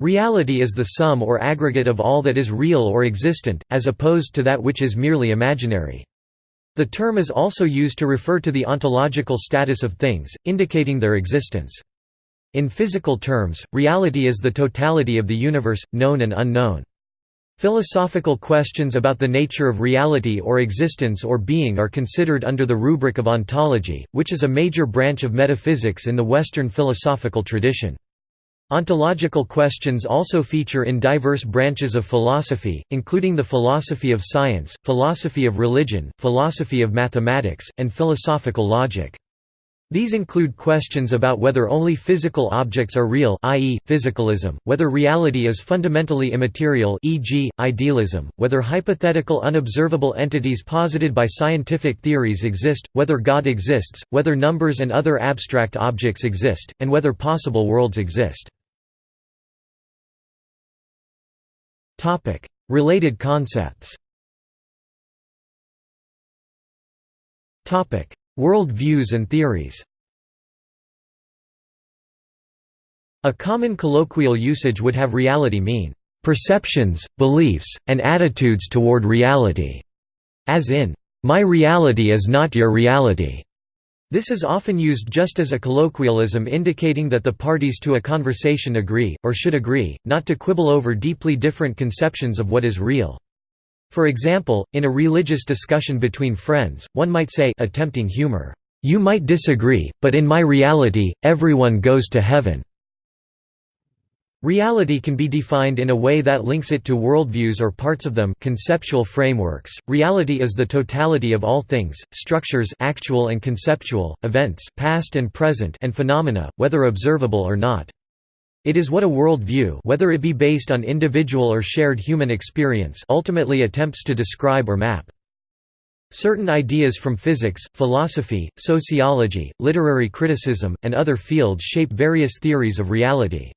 Reality is the sum or aggregate of all that is real or existent, as opposed to that which is merely imaginary. The term is also used to refer to the ontological status of things, indicating their existence. In physical terms, reality is the totality of the universe, known and unknown. Philosophical questions about the nature of reality or existence or being are considered under the rubric of ontology, which is a major branch of metaphysics in the Western philosophical tradition. Ontological questions also feature in diverse branches of philosophy, including the philosophy of science, philosophy of religion, philosophy of mathematics, and philosophical logic. These include questions about whether only physical objects are real i.e., physicalism, whether reality is fundamentally immaterial e.g., idealism, whether hypothetical unobservable entities posited by scientific theories exist, whether God exists, whether numbers and other abstract objects exist, and whether possible worlds exist. Related concepts. World views and theories. A common colloquial usage would have reality mean, "...perceptions, beliefs, and attitudes toward reality", as in, "...my reality is not your reality". This is often used just as a colloquialism indicating that the parties to a conversation agree, or should agree, not to quibble over deeply different conceptions of what is real. For example, in a religious discussion between friends, one might say attempting humor, "'You might disagree, but in my reality, everyone goes to heaven." Reality can be defined in a way that links it to worldviews or parts of them conceptual frameworks. Reality is the totality of all things, structures actual and conceptual, events past and present and phenomena, whether observable or not. It is what a worldview whether it be based on individual or shared human experience ultimately attempts to describe or map. Certain ideas from physics, philosophy, sociology, literary criticism, and other fields shape various theories of reality.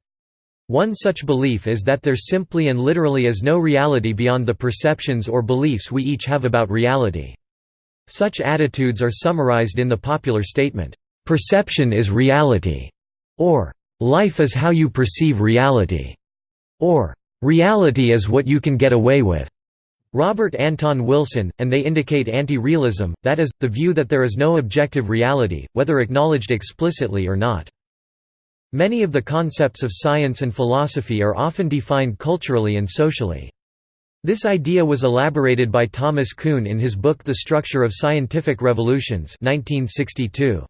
One such belief is that there simply and literally is no reality beyond the perceptions or beliefs we each have about reality. Such attitudes are summarized in the popular statement, "'Perception is reality' or Life is how you perceive reality, or reality is what you can get away with. Robert Anton Wilson, and they indicate anti-realism, that is, the view that there is no objective reality, whether acknowledged explicitly or not. Many of the concepts of science and philosophy are often defined culturally and socially. This idea was elaborated by Thomas Kuhn in his book The Structure of Scientific Revolutions 1962.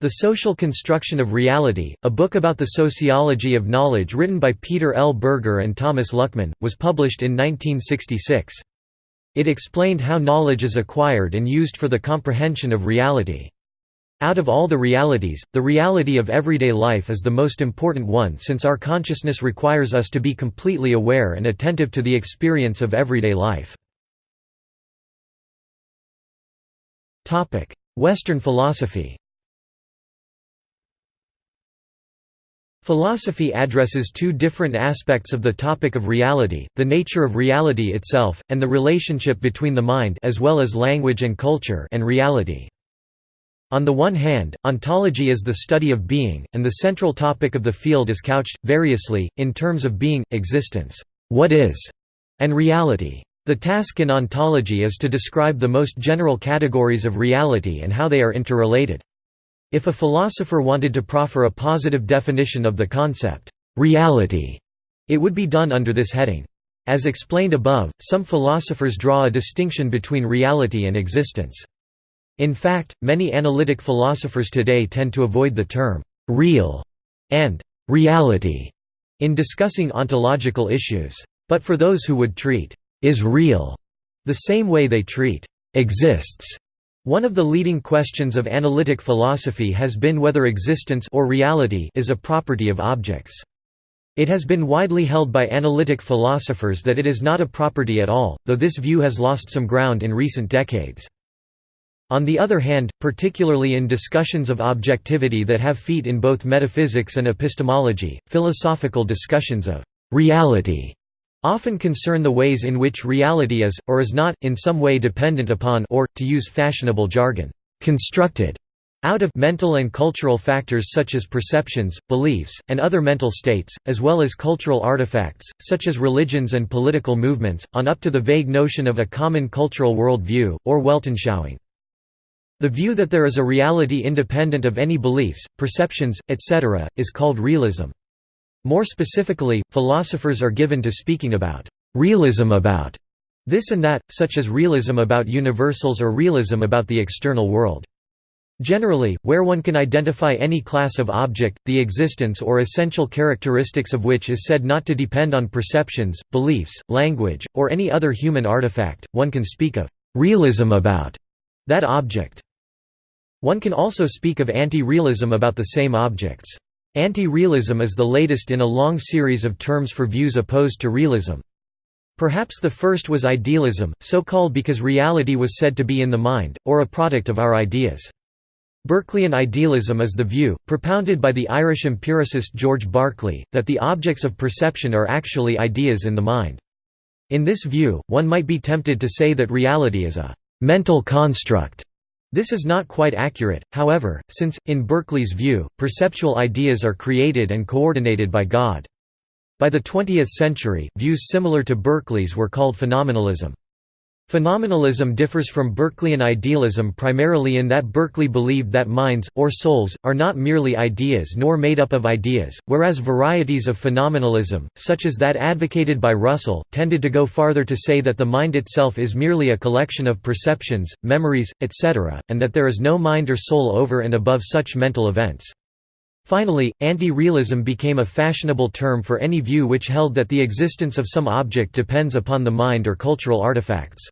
The Social Construction of Reality, a book about the sociology of knowledge written by Peter L. Berger and Thomas Luckmann, was published in 1966. It explained how knowledge is acquired and used for the comprehension of reality. Out of all the realities, the reality of everyday life is the most important one since our consciousness requires us to be completely aware and attentive to the experience of everyday life. Western philosophy Philosophy addresses two different aspects of the topic of reality, the nature of reality itself, and the relationship between the mind as well as language and culture and reality. On the one hand, ontology is the study of being, and the central topic of the field is couched, variously, in terms of being, existence, what is, and reality. The task in ontology is to describe the most general categories of reality and how they are interrelated. If a philosopher wanted to proffer a positive definition of the concept, reality, it would be done under this heading. As explained above, some philosophers draw a distinction between reality and existence. In fact, many analytic philosophers today tend to avoid the term «real» and «reality» in discussing ontological issues. But for those who would treat «is real» the same way they treat «exists» One of the leading questions of analytic philosophy has been whether existence or reality is a property of objects. It has been widely held by analytic philosophers that it is not a property at all, though this view has lost some ground in recent decades. On the other hand, particularly in discussions of objectivity that have feet in both metaphysics and epistemology, philosophical discussions of reality often concern the ways in which reality is, or is not, in some way dependent upon or, to use fashionable jargon, constructed. out of mental and cultural factors such as perceptions, beliefs, and other mental states, as well as cultural artifacts, such as religions and political movements, on up to the vague notion of a common cultural world view, or Weltanschauung. The view that there is a reality independent of any beliefs, perceptions, etc., is called realism. More specifically, philosophers are given to speaking about realism about this and that, such as realism about universals or realism about the external world. Generally, where one can identify any class of object, the existence or essential characteristics of which is said not to depend on perceptions, beliefs, language, or any other human artifact, one can speak of realism about that object. One can also speak of anti-realism about the same objects. Anti-realism is the latest in a long series of terms for views opposed to realism. Perhaps the first was idealism, so called because reality was said to be in the mind, or a product of our ideas. Berkeleyan idealism is the view, propounded by the Irish empiricist George Berkeley, that the objects of perception are actually ideas in the mind. In this view, one might be tempted to say that reality is a «mental construct». This is not quite accurate, however, since, in Berkeley's view, perceptual ideas are created and coordinated by God. By the 20th century, views similar to Berkeley's were called phenomenalism. Phenomenalism differs from Berkeleyan idealism primarily in that Berkeley believed that minds, or souls, are not merely ideas nor made up of ideas, whereas varieties of phenomenalism, such as that advocated by Russell, tended to go farther to say that the mind itself is merely a collection of perceptions, memories, etc., and that there is no mind or soul over and above such mental events. Finally, anti-realism became a fashionable term for any view which held that the existence of some object depends upon the mind or cultural artifacts.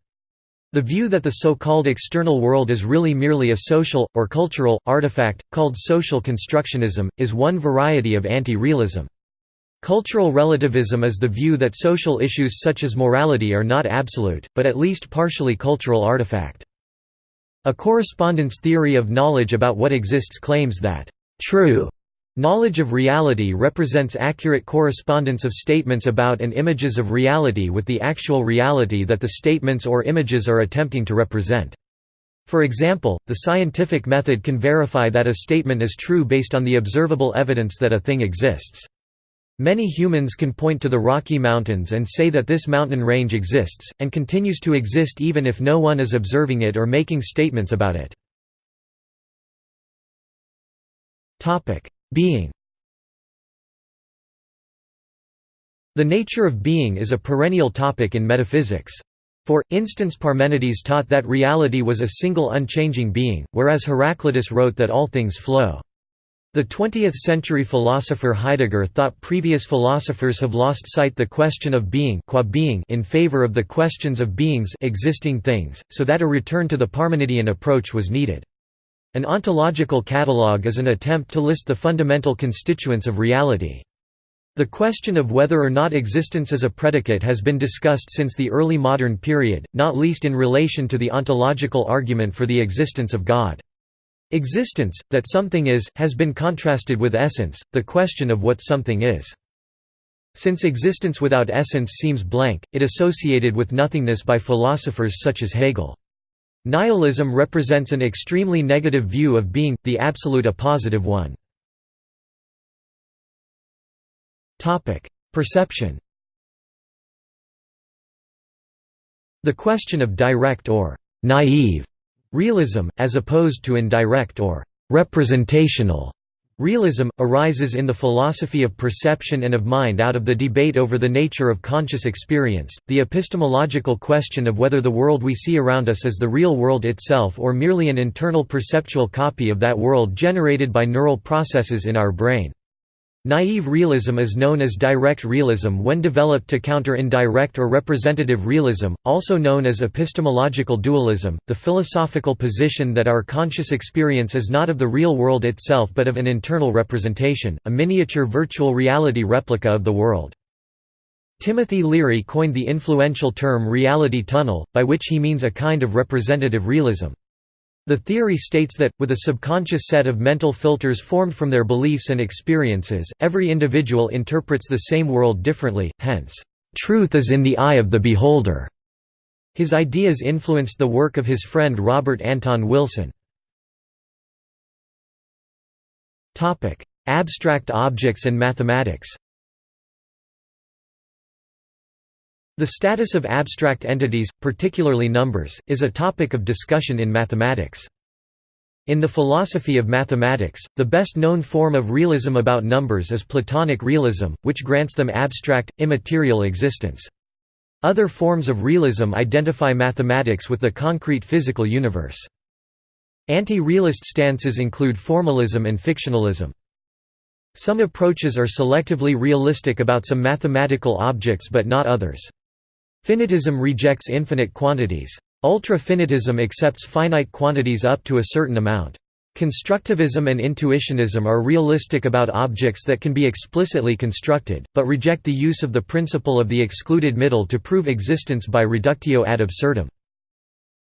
The view that the so-called external world is really merely a social, or cultural, artifact, called social constructionism, is one variety of anti-realism. Cultural relativism is the view that social issues such as morality are not absolute, but at least partially cultural artifact. A correspondence theory of knowledge about what exists claims that, "...true," Knowledge of reality represents accurate correspondence of statements about and images of reality with the actual reality that the statements or images are attempting to represent. For example, the scientific method can verify that a statement is true based on the observable evidence that a thing exists. Many humans can point to the Rocky Mountains and say that this mountain range exists, and continues to exist even if no one is observing it or making statements about it. Being The nature of being is a perennial topic in metaphysics. For instance Parmenides taught that reality was a single unchanging being, whereas Heraclitus wrote that all things flow. The 20th-century philosopher Heidegger thought previous philosophers have lost sight the question of being, qua being in favor of the questions of beings existing things, so that a return to the Parmenidean approach was needed. An ontological catalogue is an attempt to list the fundamental constituents of reality. The question of whether or not existence is a predicate has been discussed since the early modern period, not least in relation to the ontological argument for the existence of God. Existence, that something is, has been contrasted with essence, the question of what something is. Since existence without essence seems blank, it associated with nothingness by philosophers such as Hegel. Nihilism represents an extremely negative view of being, the absolute a positive one. Perception The question of direct or «naive» realism, as opposed to indirect or «representational» Realism, arises in the philosophy of perception and of mind out of the debate over the nature of conscious experience, the epistemological question of whether the world we see around us is the real world itself or merely an internal perceptual copy of that world generated by neural processes in our brain. Naive realism is known as direct realism when developed to counter indirect or representative realism, also known as epistemological dualism, the philosophical position that our conscious experience is not of the real world itself but of an internal representation, a miniature virtual reality replica of the world. Timothy Leary coined the influential term reality tunnel, by which he means a kind of representative realism. The theory states that, with a subconscious set of mental filters formed from their beliefs and experiences, every individual interprets the same world differently, hence, "...truth is in the eye of the beholder." His ideas influenced the work of his friend Robert Anton Wilson. Abstract objects and mathematics The status of abstract entities, particularly numbers, is a topic of discussion in mathematics. In the philosophy of mathematics, the best known form of realism about numbers is Platonic realism, which grants them abstract, immaterial existence. Other forms of realism identify mathematics with the concrete physical universe. Anti-realist stances include formalism and fictionalism. Some approaches are selectively realistic about some mathematical objects but not others. Finitism rejects infinite quantities. Ultra-finitism accepts finite quantities up to a certain amount. Constructivism and intuitionism are realistic about objects that can be explicitly constructed, but reject the use of the principle of the excluded middle to prove existence by reductio ad absurdum.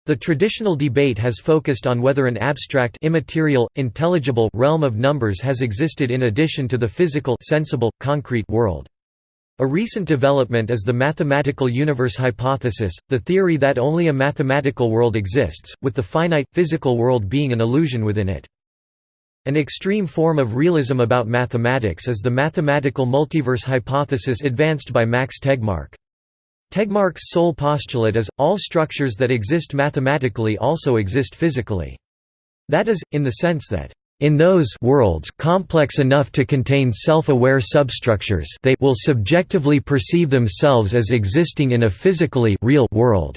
The traditional debate has focused on whether an abstract immaterial, intelligible realm of numbers has existed in addition to the physical sensible, concrete world. A recent development is the mathematical universe hypothesis, the theory that only a mathematical world exists, with the finite, physical world being an illusion within it. An extreme form of realism about mathematics is the mathematical multiverse hypothesis advanced by Max Tegmark. Tegmark's sole postulate is, all structures that exist mathematically also exist physically. That is, in the sense that in those worlds complex enough to contain self-aware substructures they will subjectively perceive themselves as existing in a physically real world.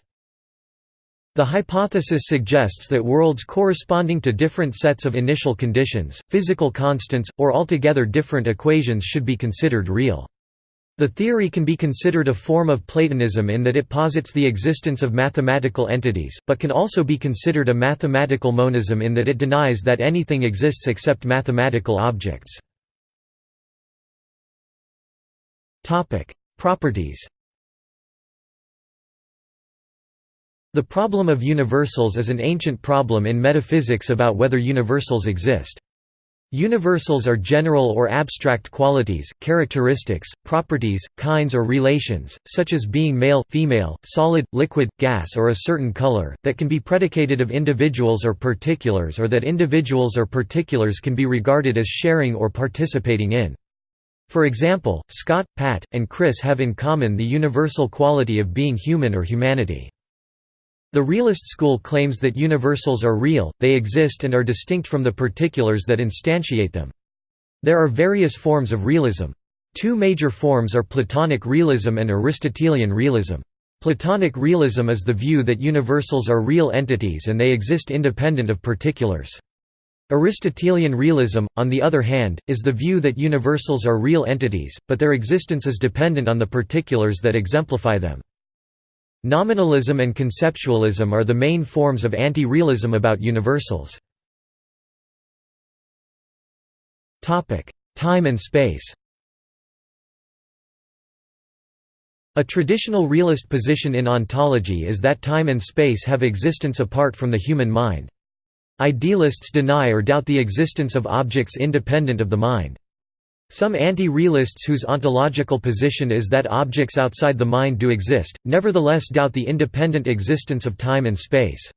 The hypothesis suggests that worlds corresponding to different sets of initial conditions, physical constants, or altogether different equations should be considered real. The theory can be considered a form of Platonism in that it posits the existence of mathematical entities, but can also be considered a mathematical monism in that it denies that anything exists except mathematical objects. Properties The problem of universals is an ancient problem in metaphysics about whether universals exist. Universals are general or abstract qualities, characteristics, properties, kinds or relations, such as being male, female, solid, liquid, gas or a certain color, that can be predicated of individuals or particulars or that individuals or particulars can be regarded as sharing or participating in. For example, Scott, Pat, and Chris have in common the universal quality of being human or humanity. The realist school claims that universals are real, they exist and are distinct from the particulars that instantiate them. There are various forms of realism. Two major forms are Platonic realism and Aristotelian realism. Platonic realism is the view that universals are real entities and they exist independent of particulars. Aristotelian realism, on the other hand, is the view that universals are real entities, but their existence is dependent on the particulars that exemplify them. Nominalism and conceptualism are the main forms of anti-realism about universals. Time and space A traditional realist position in ontology is that time and space have existence apart from the human mind. Idealists deny or doubt the existence of objects independent of the mind. Some anti-realists whose ontological position is that objects outside the mind do exist, nevertheless doubt the independent existence of time and space.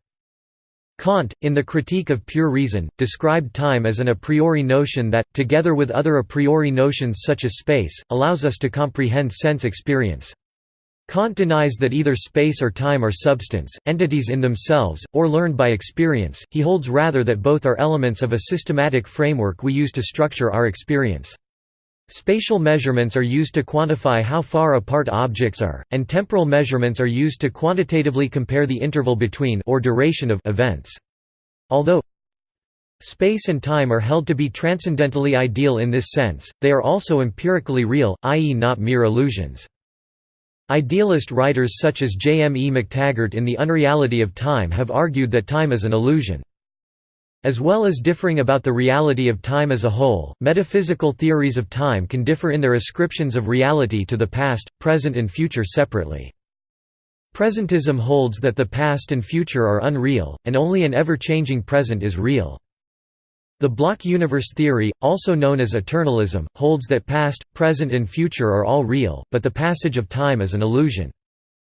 Kant, in the Critique of Pure Reason, described time as an a priori notion that, together with other a priori notions such as space, allows us to comprehend sense experience. Kant denies that either space or time are substance, entities in themselves, or learned by experience, he holds rather that both are elements of a systematic framework we use to structure our experience. Spatial measurements are used to quantify how far apart objects are, and temporal measurements are used to quantitatively compare the interval between or duration of events. Although space and time are held to be transcendentally ideal in this sense, they are also empirically real, i.e. not mere illusions. Idealist writers such as J. M. E. McTaggart in The Unreality of Time have argued that time is an illusion. As well as differing about the reality of time as a whole, metaphysical theories of time can differ in their ascriptions of reality to the past, present and future separately. Presentism holds that the past and future are unreal, and only an ever-changing present is real. The block universe theory, also known as eternalism, holds that past, present and future are all real, but the passage of time is an illusion.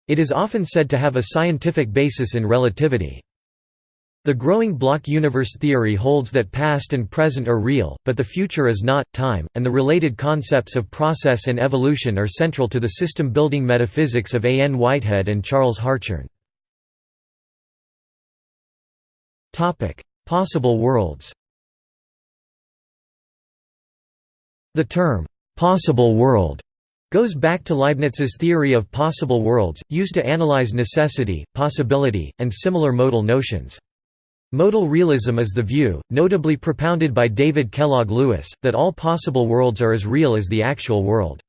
It is often said to have a scientific basis in relativity. The growing block universe theory holds that past and present are real, but the future is not. Time, and the related concepts of process and evolution are central to the system building metaphysics of A. N. Whitehead and Charles Hartshorne. Possible worlds The term, possible world goes back to Leibniz's theory of possible worlds, used to analyze necessity, possibility, and similar modal notions. Modal realism is the view, notably propounded by David Kellogg Lewis, that all possible worlds are as real as the actual world.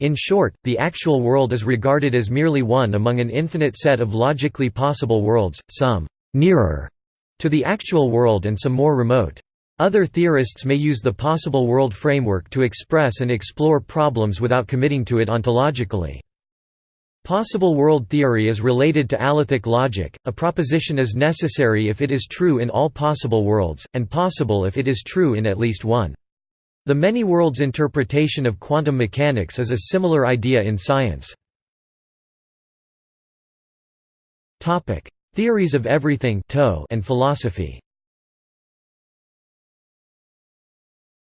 In short, the actual world is regarded as merely one among an infinite set of logically possible worlds, some «nearer» to the actual world and some more remote. Other theorists may use the possible world framework to express and explore problems without committing to it ontologically. Possible world theory is related to alethic logic, a proposition is necessary if it is true in all possible worlds, and possible if it is true in at least one. The many worlds interpretation of quantum mechanics is a similar idea in science. Theories of everything and philosophy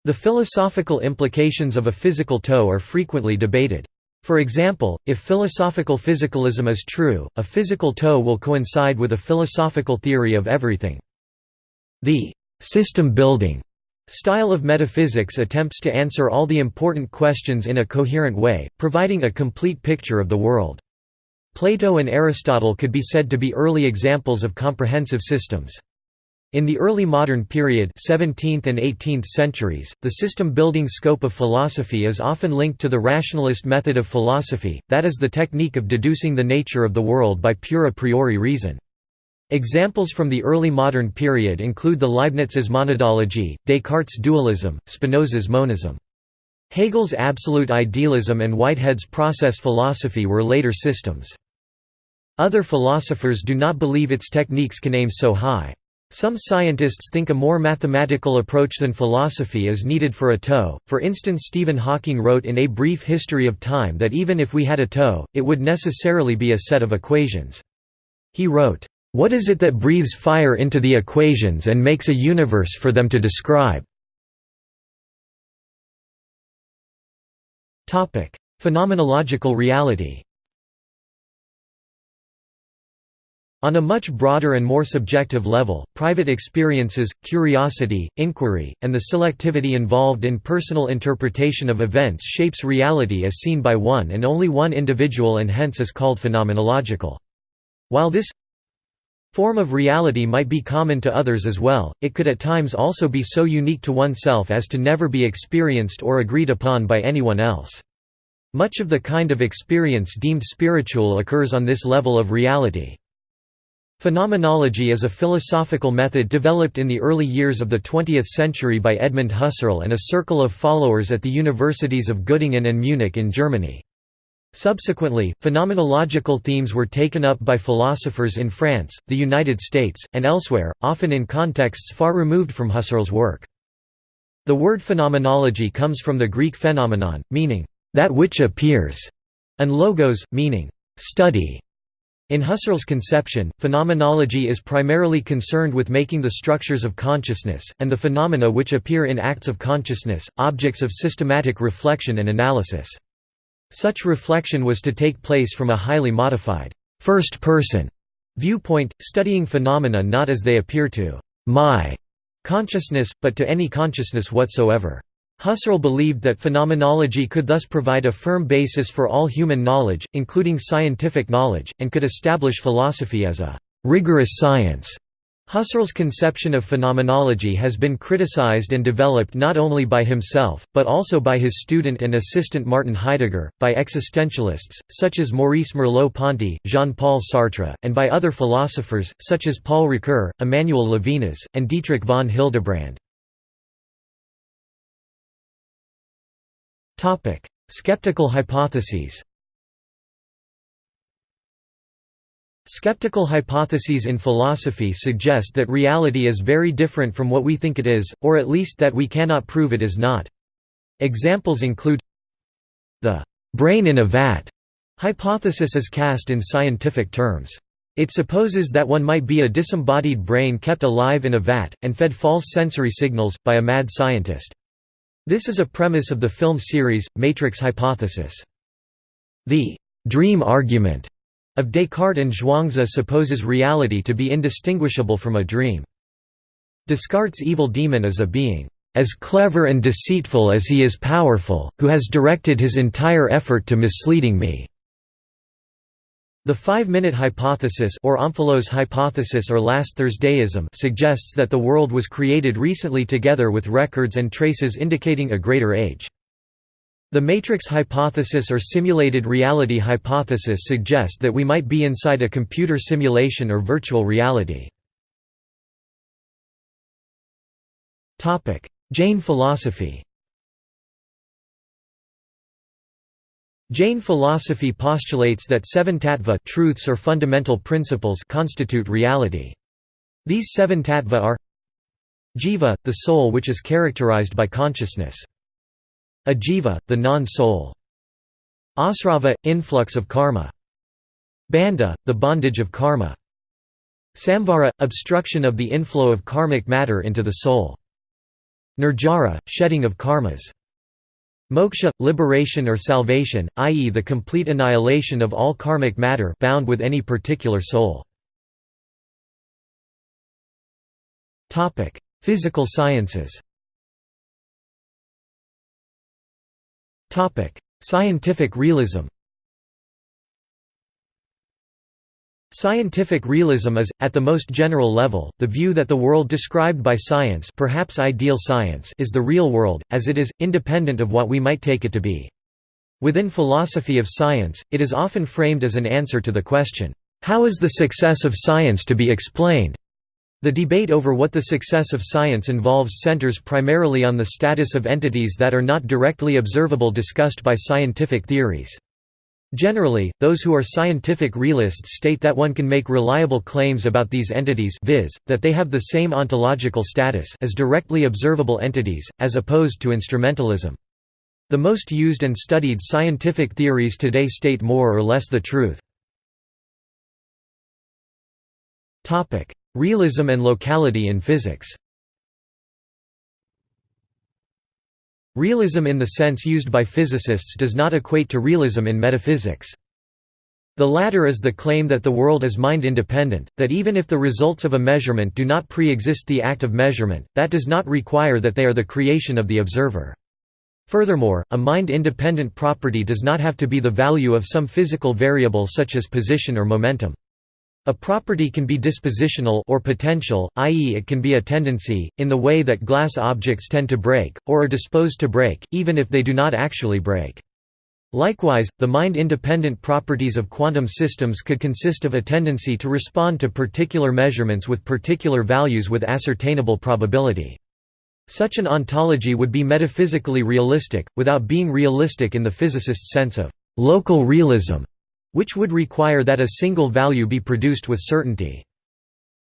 The philosophical implications of a physical TOE are frequently debated. For example, if philosophical physicalism is true, a physical TOE will coincide with a philosophical theory of everything. The system-building style of metaphysics attempts to answer all the important questions in a coherent way, providing a complete picture of the world. Plato and Aristotle could be said to be early examples of comprehensive systems. In the early modern period 17th and 18th centuries, the system-building scope of philosophy is often linked to the rationalist method of philosophy, that is the technique of deducing the nature of the world by pure a priori reason. Examples from the early modern period include the Leibniz's monadology, Descartes' dualism, Spinoza's monism. Hegel's absolute idealism and Whitehead's process philosophy were later systems. Other philosophers do not believe its techniques can aim so high. Some scientists think a more mathematical approach than philosophy is needed for a TOE, for instance Stephen Hawking wrote in A Brief History of Time that even if we had a TOE, it would necessarily be a set of equations. He wrote, "...what is it that breathes fire into the equations and makes a universe for them to describe?" Phenomenological reality On a much broader and more subjective level, private experiences, curiosity, inquiry, and the selectivity involved in personal interpretation of events shapes reality as seen by one and only one individual and hence is called phenomenological. While this form of reality might be common to others as well, it could at times also be so unique to oneself as to never be experienced or agreed upon by anyone else. Much of the kind of experience deemed spiritual occurs on this level of reality. Phenomenology is a philosophical method developed in the early years of the 20th century by Edmund Husserl and a circle of followers at the universities of Göttingen and Munich in Germany. Subsequently, phenomenological themes were taken up by philosophers in France, the United States, and elsewhere, often in contexts far removed from Husserl's work. The word phenomenology comes from the Greek phenomenon, meaning, that which appears, and logos, meaning, study. In Husserl's conception, phenomenology is primarily concerned with making the structures of consciousness, and the phenomena which appear in acts of consciousness, objects of systematic reflection and analysis. Such reflection was to take place from a highly modified, first-person viewpoint, studying phenomena not as they appear to my consciousness, but to any consciousness whatsoever. Husserl believed that phenomenology could thus provide a firm basis for all human knowledge, including scientific knowledge, and could establish philosophy as a «rigorous science». Husserl's conception of phenomenology has been criticized and developed not only by himself, but also by his student and assistant Martin Heidegger, by existentialists, such as Maurice Merleau-Ponty, Jean-Paul Sartre, and by other philosophers, such as Paul Ricoeur, Emmanuel Levinas, and Dietrich von Hildebrand. Skeptical hypotheses Skeptical hypotheses in philosophy suggest that reality is very different from what we think it is, or at least that we cannot prove it is not. Examples include the «brain in a vat» hypothesis is cast in scientific terms. It supposes that one might be a disembodied brain kept alive in a vat, and fed false sensory signals, by a mad scientist. This is a premise of the film series, Matrix Hypothesis. The «dream argument» of Descartes and Zhuangzi supposes reality to be indistinguishable from a dream. Descartes' evil demon is a being as clever and deceitful as he is powerful, who has directed his entire effort to misleading me." The five-minute hypothesis or Omphalos hypothesis or last Thursdayism suggests that the world was created recently together with records and traces indicating a greater age. The matrix hypothesis or simulated reality hypothesis suggest that we might be inside a computer simulation or virtual reality. Jain philosophy Jain philosophy postulates that seven tattva truths or fundamental principles constitute reality. These seven tattva are Jiva, the soul which is characterized by consciousness. Ajiva, the non-soul. Asrava, influx of karma. Bandha, the bondage of karma. Samvara, obstruction of the inflow of karmic matter into the soul. Nirjara, shedding of karmas. Moksha, liberation or salvation, i.e. the complete annihilation of all karmic matter bound with any particular soul. Physical sciences Scientific realism Scientific realism is, at the most general level, the view that the world described by science perhaps ideal science is the real world, as it is, independent of what we might take it to be. Within philosophy of science, it is often framed as an answer to the question, "'How is the success of science to be explained?' The debate over what the success of science involves centers primarily on the status of entities that are not directly observable discussed by scientific theories. Generally, those who are scientific realists state that one can make reliable claims about these entities viz., that they have the same ontological status as directly observable entities, as opposed to instrumentalism. The most used and studied scientific theories today state more or less the truth. Realism and locality in physics Realism in the sense used by physicists does not equate to realism in metaphysics. The latter is the claim that the world is mind-independent, that even if the results of a measurement do not pre-exist the act of measurement, that does not require that they are the creation of the observer. Furthermore, a mind-independent property does not have to be the value of some physical variable such as position or momentum. A property can be dispositional or potential, i.e. it can be a tendency, in the way that glass objects tend to break, or are disposed to break, even if they do not actually break. Likewise, the mind-independent properties of quantum systems could consist of a tendency to respond to particular measurements with particular values with ascertainable probability. Such an ontology would be metaphysically realistic, without being realistic in the physicist's sense of local realism which would require that a single value be produced with certainty.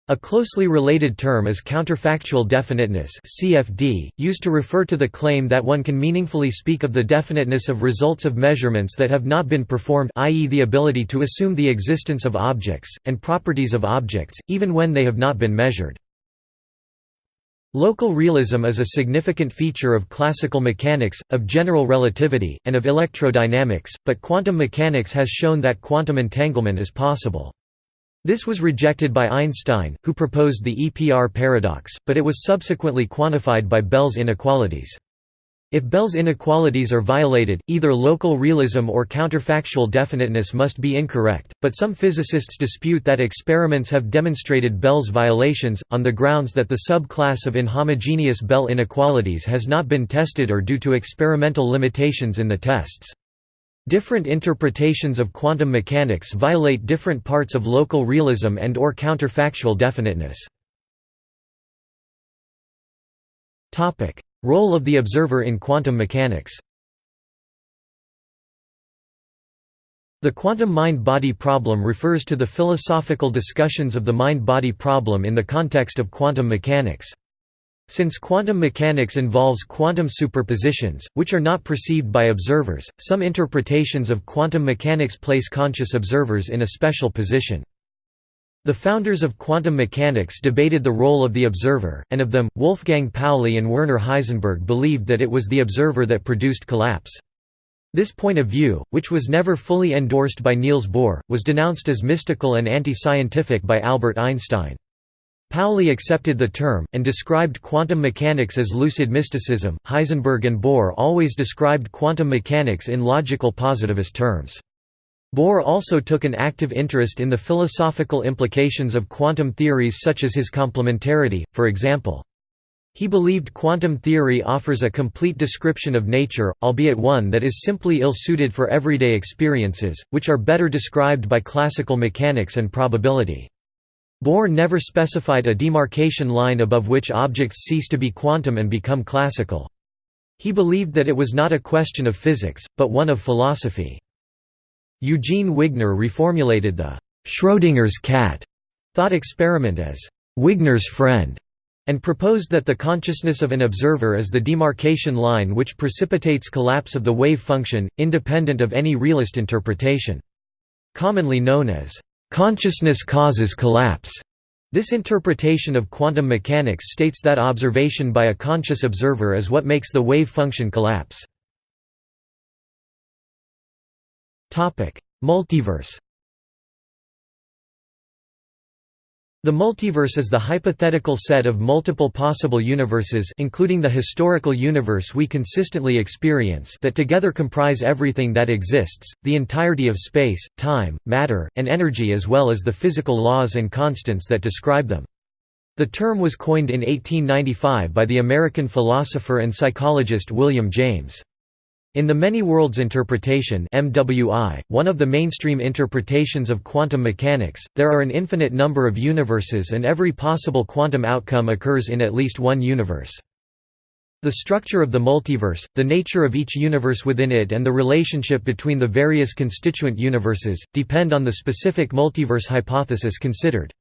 A closely related term is counterfactual definiteness CFD, used to refer to the claim that one can meaningfully speak of the definiteness of results of measurements that have not been performed i.e. the ability to assume the existence of objects, and properties of objects, even when they have not been measured. Local realism is a significant feature of classical mechanics, of general relativity, and of electrodynamics, but quantum mechanics has shown that quantum entanglement is possible. This was rejected by Einstein, who proposed the EPR paradox, but it was subsequently quantified by Bell's inequalities. If Bell's inequalities are violated, either local realism or counterfactual definiteness must be incorrect, but some physicists dispute that experiments have demonstrated Bell's violations, on the grounds that the subclass of inhomogeneous Bell inequalities has not been tested or due to experimental limitations in the tests. Different interpretations of quantum mechanics violate different parts of local realism and or counterfactual definiteness. Role of the observer in quantum mechanics The quantum mind-body problem refers to the philosophical discussions of the mind-body problem in the context of quantum mechanics. Since quantum mechanics involves quantum superpositions, which are not perceived by observers, some interpretations of quantum mechanics place conscious observers in a special position. The founders of quantum mechanics debated the role of the observer, and of them, Wolfgang Pauli and Werner Heisenberg believed that it was the observer that produced collapse. This point of view, which was never fully endorsed by Niels Bohr, was denounced as mystical and anti-scientific by Albert Einstein. Pauli accepted the term, and described quantum mechanics as lucid mysticism. Heisenberg and Bohr always described quantum mechanics in logical positivist terms. Bohr also took an active interest in the philosophical implications of quantum theories such as his complementarity, for example. He believed quantum theory offers a complete description of nature, albeit one that is simply ill-suited for everyday experiences, which are better described by classical mechanics and probability. Bohr never specified a demarcation line above which objects cease to be quantum and become classical. He believed that it was not a question of physics, but one of philosophy. Eugene Wigner reformulated the Schrödinger's cat thought experiment as Wigner's friend, and proposed that the consciousness of an observer is the demarcation line which precipitates collapse of the wave function, independent of any realist interpretation. Commonly known as consciousness causes collapse. This interpretation of quantum mechanics states that observation by a conscious observer is what makes the wave function collapse. Multiverse The multiverse is the hypothetical set of multiple possible universes including the historical universe we consistently experience that together comprise everything that exists, the entirety of space, time, matter, and energy as well as the physical laws and constants that describe them. The term was coined in 1895 by the American philosopher and psychologist William James. In the many worlds interpretation MWI, one of the mainstream interpretations of quantum mechanics, there are an infinite number of universes and every possible quantum outcome occurs in at least one universe. The structure of the multiverse, the nature of each universe within it and the relationship between the various constituent universes, depend on the specific multiverse hypothesis considered.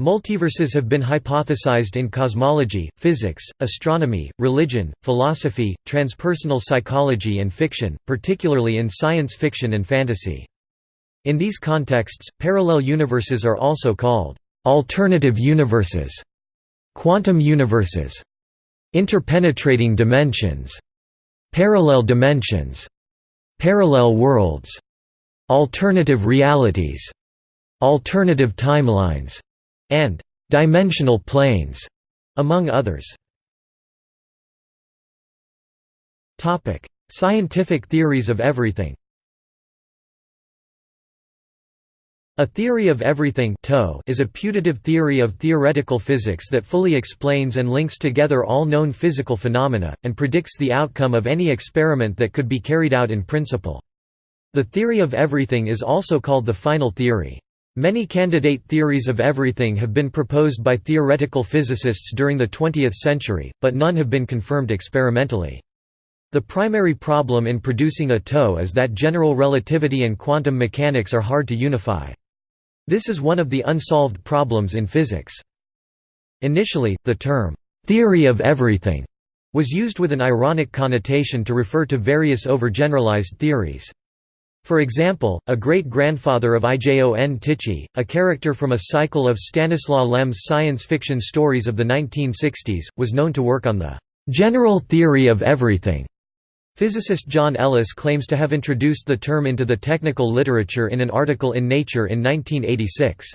Multiverses have been hypothesized in cosmology, physics, astronomy, religion, philosophy, transpersonal psychology and fiction, particularly in science fiction and fantasy. In these contexts, parallel universes are also called alternative universes, quantum universes, interpenetrating dimensions, parallel dimensions, parallel worlds, alternative realities, alternative timelines and dimensional planes, among others. Topic: Scientific theories of everything. A theory of everything is a putative theory of theoretical physics that fully explains and links together all known physical phenomena, and predicts the outcome of any experiment that could be carried out in principle. The theory of everything is also called the final theory. Many candidate theories of everything have been proposed by theoretical physicists during the 20th century, but none have been confirmed experimentally. The primary problem in producing a TOE is that general relativity and quantum mechanics are hard to unify. This is one of the unsolved problems in physics. Initially, the term, "'theory of everything' was used with an ironic connotation to refer to various overgeneralized theories. For example, a great-grandfather of Ijon Tichy, a character from a cycle of Stanislaw Lem's science fiction stories of the 1960s, was known to work on the "'general theory of everything' Physicist John Ellis claims to have introduced the term into the technical literature in an article in Nature in 1986.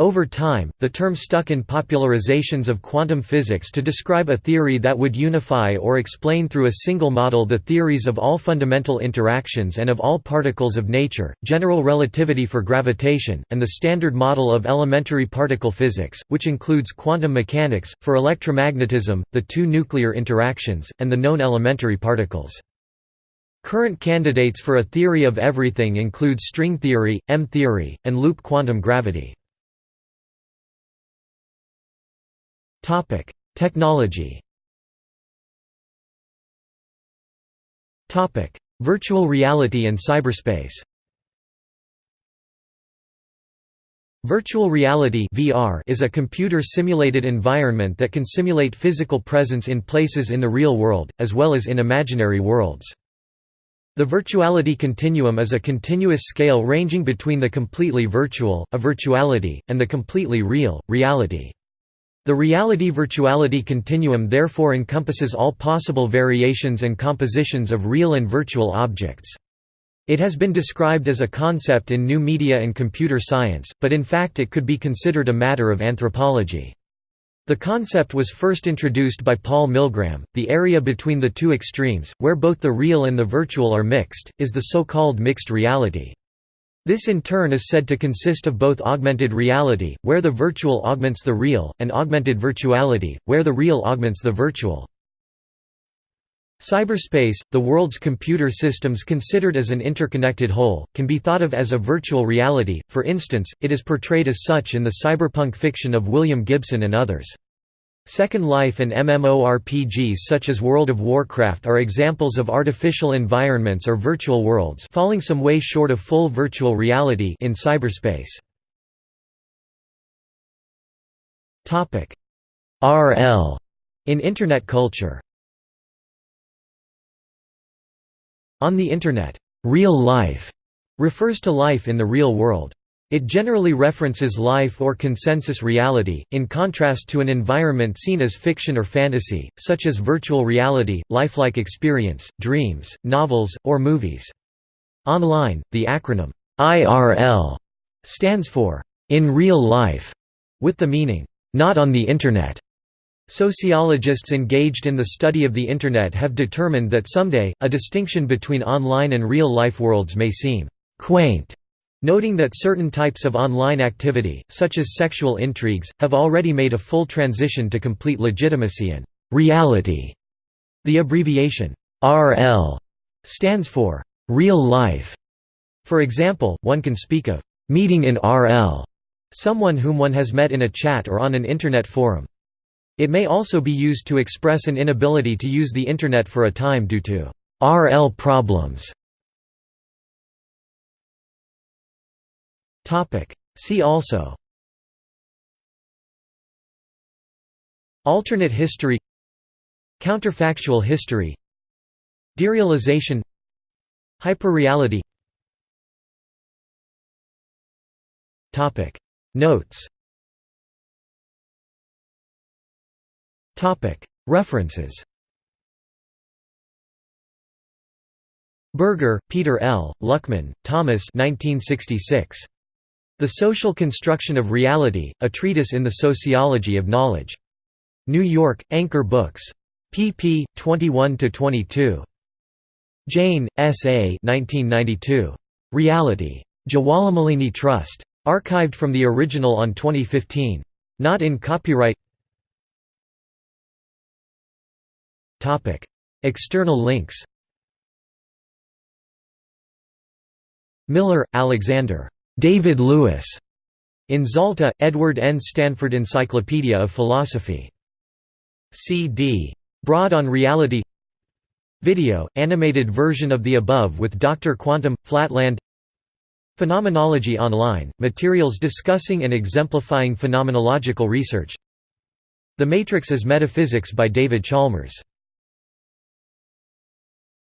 Over time, the term stuck in popularizations of quantum physics to describe a theory that would unify or explain through a single model the theories of all fundamental interactions and of all particles of nature, general relativity for gravitation, and the standard model of elementary particle physics, which includes quantum mechanics, for electromagnetism, the two nuclear interactions, and the known elementary particles. Current candidates for a theory of everything include string theory, M-theory, and loop quantum gravity. Topic: Technology. Topic: Virtual reality and cyberspace. Virtual reality (VR) is a computer-simulated environment that can simulate physical presence in places in the real world, as well as in imaginary worlds. The virtuality continuum is a continuous scale ranging between the completely virtual, a virtuality, and the completely real, reality. The reality-virtuality continuum therefore encompasses all possible variations and compositions of real and virtual objects. It has been described as a concept in new media and computer science, but in fact it could be considered a matter of anthropology. The concept was first introduced by Paul Milgram. The area between the two extremes, where both the real and the virtual are mixed, is the so-called mixed reality. This in turn is said to consist of both augmented reality, where the virtual augments the real, and augmented virtuality, where the real augments the virtual. Cyberspace, the world's computer systems considered as an interconnected whole, can be thought of as a virtual reality, for instance, it is portrayed as such in the cyberpunk fiction of William Gibson and others. Second Life and MMORPGs such as World of Warcraft are examples of artificial environments or virtual worlds falling some way short of full virtual reality in cyberspace. RL in Internet culture On the Internet, real life refers to life in the real world. It generally references life or consensus reality, in contrast to an environment seen as fiction or fantasy, such as virtual reality, lifelike experience, dreams, novels, or movies. Online, the acronym IRL stands for in real life, with the meaning not on the Internet. Sociologists engaged in the study of the Internet have determined that someday, a distinction between online and real-life worlds may seem «quaint», noting that certain types of online activity, such as sexual intrigues, have already made a full transition to complete legitimacy and «reality». The abbreviation «RL» stands for «real life». For example, one can speak of «meeting in RL», someone whom one has met in a chat or on an Internet forum. It may also be used to express an inability to use the Internet for a time due to RL problems. See also Alternate history Counterfactual history Derealization Hyperreality Topic Notes Topic References Berger, Peter L., Luckmann, Thomas 1966. The Social Construction of Reality, A Treatise in the Sociology of Knowledge. New York, Anchor Books. pp. 21–22. Jane, S. A. 1992. Reality. Jawahlarmalini Trust. Archived from the original on 2015. Not in copyright External links Miller, Alexander. David Lewis. In Zalta, Edward N. Stanford Encyclopedia of Philosophy. C.D. Broad on Reality Video, animated version of the above with Dr. Quantum, Flatland Phenomenology Online, materials discussing and exemplifying phenomenological research The Matrix as Metaphysics by David Chalmers